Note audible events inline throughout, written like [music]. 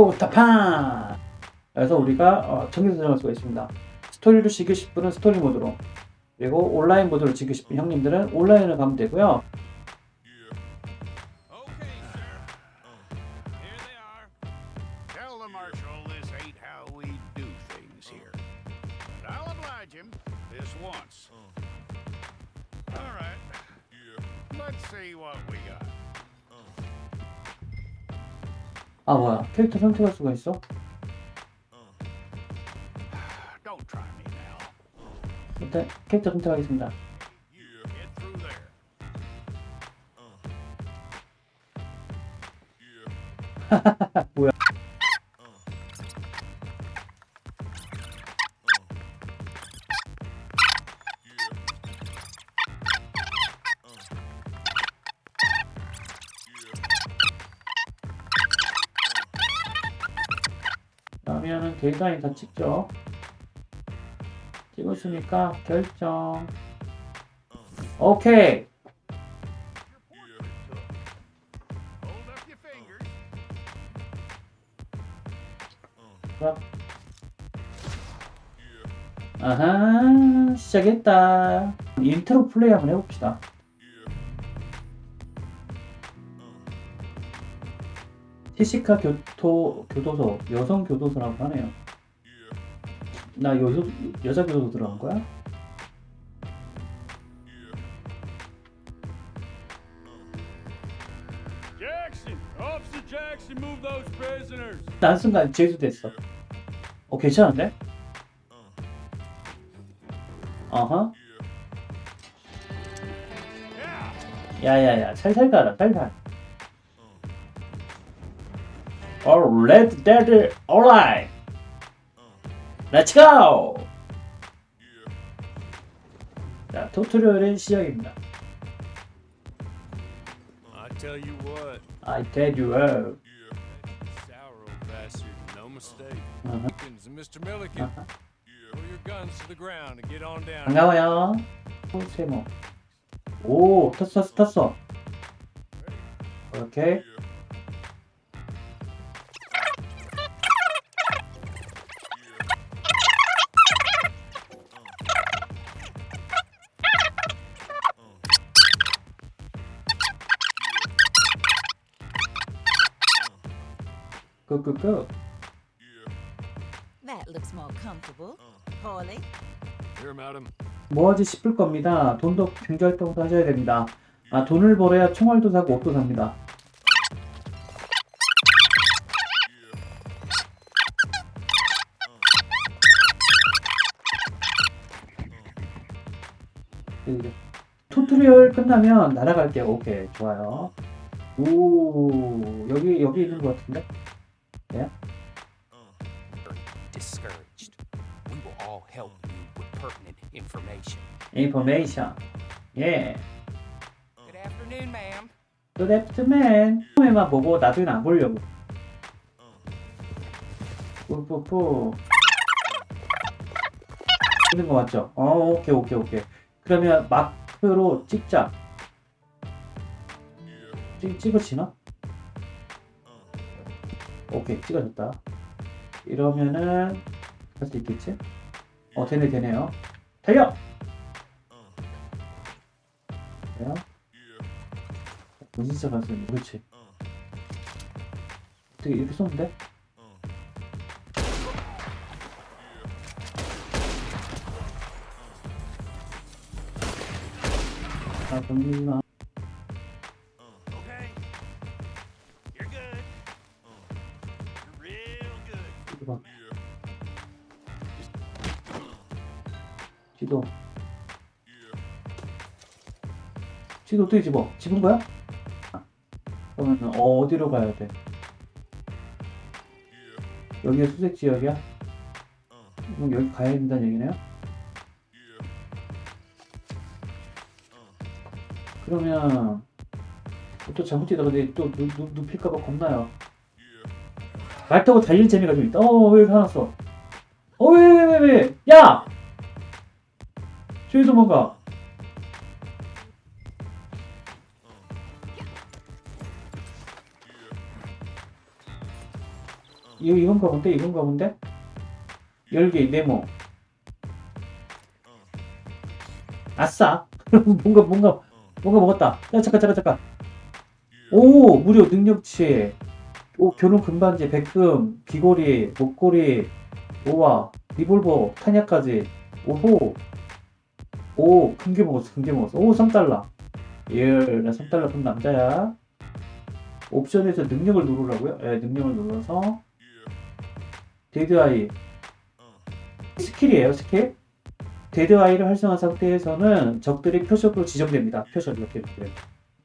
아우 타판 그래서 우리가 어, 전기 조정할 수가 있습니다. 스토리로 즐기실 분은 스토리 모드로. 그리고 온라인 모드로 즐기실 분 형님들은 온라인으로 가면 되고요. Okay, sir. Here. They are. 아 뭐야 캐릭터 선택할 수가 있어? 일단 캐릭터 선택하겠습니다. 그러면은 데이터인 다 찍죠 찍었으니까 결정 오케이. 그럼. 아하 시작했다 인트로 플레이 한번 해봅시다 티시카 교토 교도소 여성 교도소라고 하네요 나 여, 여자 교도소 들어간 거야? 난 순간 제주 됐어 어 괜찮은데? 어허. 야야야 살살 가라 살살 All red dead alright Let's go 자 토토리얼의 시작입니다 I tell you what, I tell you all sour old bastard, no mistake. 어허, Milliken's and Mr. Milliken, 어허. pull your guns to the ground and get on down. 반가워요 오, 세모 오 탔어 탔어 오케이 끄끄끄 That looks more comfortable. Paulie? Here, madam. 뭐하지 싶을 겁니다. 돈도 경제활동도 하셔야 됩니다. 아 돈을 벌어야 총알도 사고 옷도 삽니다. 이제 tutorial 끝나면 날아갈게요. 오케이 좋아요. 오 여기 여기 있는 것 같은데? Discouraged. We will all help you with pertinent information. 인포메이션. 예. Good afternoon, ma'am. Good afternoon. 처음에만 보고 나중엔 안 보려고. 뿌뿌뿌. 찍는 거 맞죠? 어, 오케이, 오케이, 오케이. 그러면 마크로 찍자. 찍, 찍어지나? 오케이, 찍어졌다. 이러면은 할 수 있겠지? 어, 되네, 되네요. 달려! 돼요? 무슨 진짜 가슴 그렇지 어떻게 이렇게 쏘는데? 아 건들지 지도 어떻게 집어? 집은 거야? 아, 그러면 어디로 가야 돼? 여기가 수색 지역이야? 그럼 여기 가야 된다는 얘기네요? 그러면 또 잘못 뛰다가 또 눕, 눕, 눕힐까봐 겁나요. 말 타고 달릴 재미가 좀 있다. 어, 왜 이렇게 화났어? 어, 왜, 왜, 왜, 왜? 야! 저기 도망가. 이거 이건가 본데 이건가 본데? 열기 네모. 아싸. [laughs] 뭔가 뭔가 뭔가 먹었다. 야 잠깐 잠깐 잠깐. 오 무료 능력치. 오 결혼 금반지 백금 귀걸이 목걸이 오와 리볼버 탄약까지. 오호. 오큰게 먹었어 큰게 먹었어. 오 3달러. 예나 3달러 돈 남자야. 옵션에서 능력을 누르라고요? 예, 능력을 눌러서 데드아이. 스킬이에요 스킬? 데드아이를 활성화한 상태에서는 적들이 표적으로 지정됩니다. 표적 이렇게 이렇게.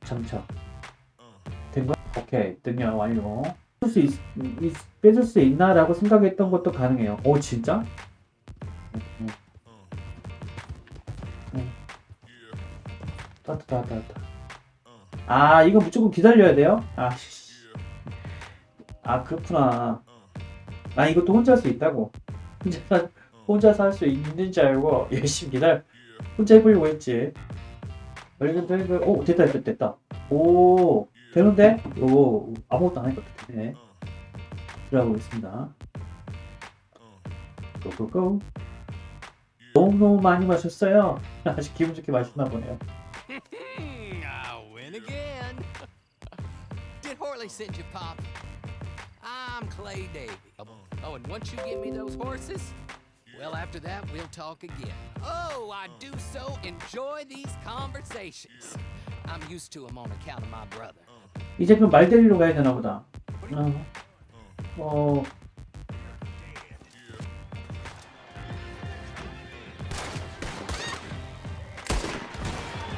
장착. 된 거야? 오케이. 능력 완료. 뺄 수, 있, 있- 뺏을 수 있나 라고 생각했던 것도 가능해요. 오 진짜? 응. 따뜻. 아 이거 무조건 기다려야 돼요? 아, 씨. 아 그렇구나 아 이것도 혼자 할 수 있다고. 혼자 혼자서 할 수 있는 줄 알고 [laughs] 열심히 기다려. 혼자 해보려고 했지. 얼른 얼른 오 됐다 됐다 됐다. 오 되는데? 오 아무것도 안 하니까 되네. 들어가고 있습니다. 고고고. 너무너무 많이 마셨어요. [laughs] 아주 기분 좋게 마셨나 보네요. [laughs] Did Horley send you, Pop? I'm Clay Davy. Oh, and once you give me those horses, well, after that, we'll talk again. Oh, I do so enjoy these conversations. I'm used to them on account of my brother. 이제 그럼 말 데리러 가야 되나 보다. 어. 어.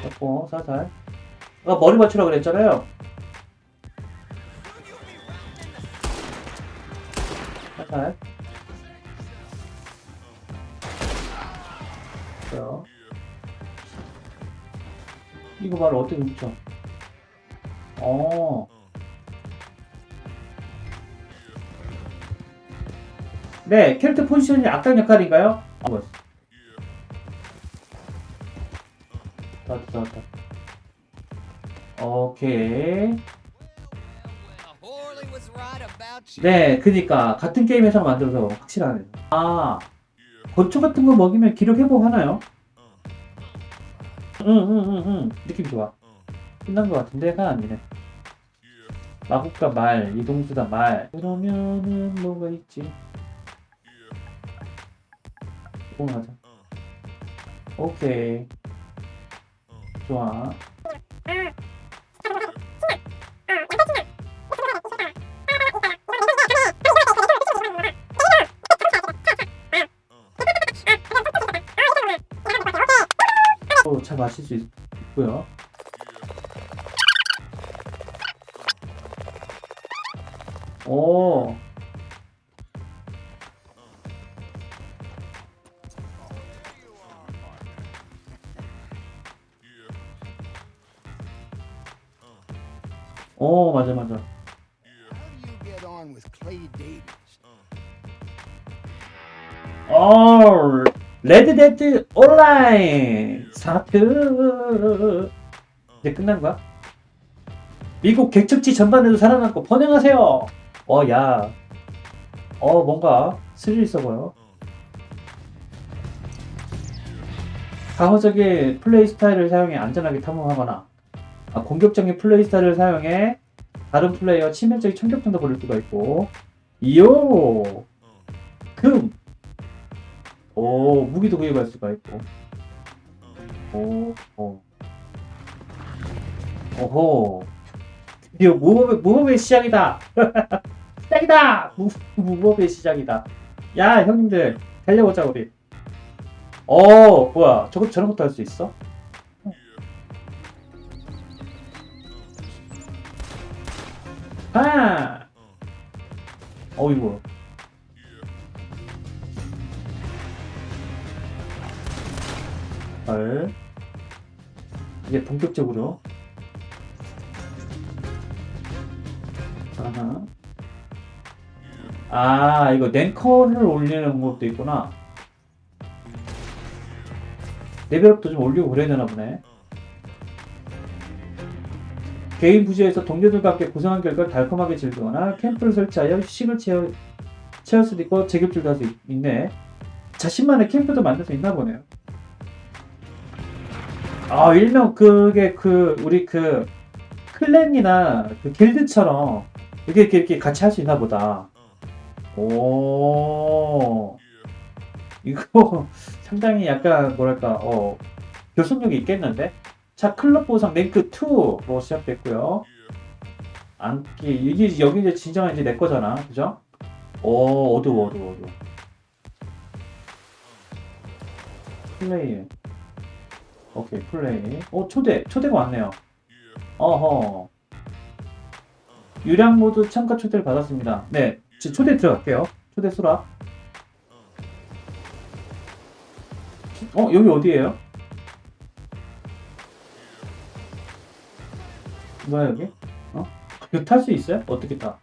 잡고 살살. 아 머리 맞추라 그랬잖아요. 살살. 자. 이거 바로 어떻게 훔쳐? 어. 네, 캐릭터 포지션이 악당 역할인가요? 아, 맞 나왔다, 나왔다. 오케이. 네, 그니까 같은 게임에서 만들어서 확실하네. 아, 건초 같은 거 먹이면 기력 회복 하나요? 응, 응, 응, 응. 느낌 좋아. 끝난 것 같은데 가 아니네. 마법과 말, 이동수다 말. 그러면은 뭐가 있지? 오 맞아. 오케이. 좋아. 차 마실 수 있, 있고요. 오. 오, 맞아, 맞아. How Red Dead Online 4트 이제 끝난 거야? 미국 개척지 전반에도 살아남고 번영하세요. 어, 야, 어 뭔가 스릴 있어 보여. 방어적인 플레이 스타일을 사용해 안전하게 탐험하거나 아, 공격적인 플레이 스타일을 사용해 다른 플레이어 치명적인 총격전도 벌일 수가 있고 이요 금 오, 무기도 구입할 수가 있고. 오, 오. 오호. 드디어 무법의, 무법의 시작이다! [laughs] 시작이다! 무, 무법의 시작이다. 야, 형님들, 달려보자, 우리. 어, 뭐야. 저거, 저런 것도 할 수 있어? 아! 어이구. 헐. 이제 본격적으로. 아하. 아, 이거 랭커를 올리는 것도 있구나. 레벨업도 좀 올리고 그래야 되나 보네. 개인 부지에서 동료들과 함께 구성한 결과를 달콤하게 즐기거나 캠프를 설치하여 휴식을 채워, 채울 수도 있고 제격줄도 할 수 있네. 자신만의 캠프도 만들 수 있나 보네요. 아 일명 그게 그 우리 그 클랜이나 그 길드처럼 이렇게 이렇게, 같이 할 수 있나 보다. 오 이거 [laughs] 상당히 약간 뭐랄까 어 교섭력이 있겠는데? 자 클럽 보상 랭크 2로 시작됐고요. 안기 이게 여기 이제 진정한 이제 내 거잖아, 그죠? 오 어두워 어두워 어두워. 플레이. 오케이 플레이. 오 초대 초대가 왔네요. 어허. 유랑 모드 참가 초대를 받았습니다. 네, 지- 초대 들어갈게요. 초대 수락. 어 여기 어디예요? 뭐야 여기? 어? 이거 탈 수 있어요? 어떻게 타?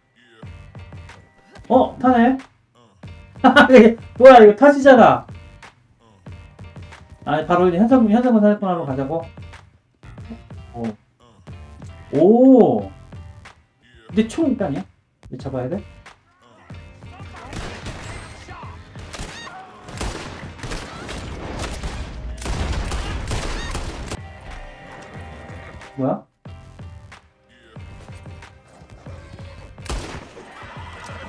어 타네? [laughs] 뭐야 이거 타지잖아. 아 바로 이제 현상 현상금 사냥꾼 하러 가자고. 오. 오. 근데 총 있다냐? 이제 잡아야 돼? 뭐야?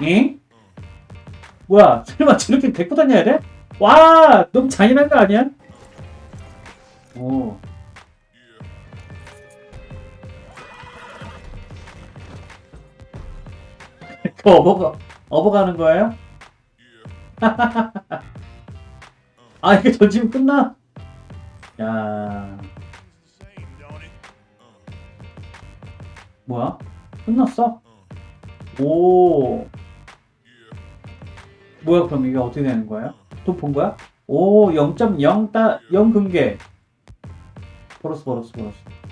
응? 뭐야? 설마 저렇게 데리고 다녀야 돼? 와, 너무 잔인한 거 아니야? 오. 그 업어가, 업어가는 거예요? [laughs] 아, 이게 던지면 끝나? 야? 뭐야? 끝났어? 오. 뭐야, 그럼 이게 어떻게 되는 거예요? 또 본 거야? 오, 0.0 따, 0 금괴. 버렸어, 버렸어, 버렸어.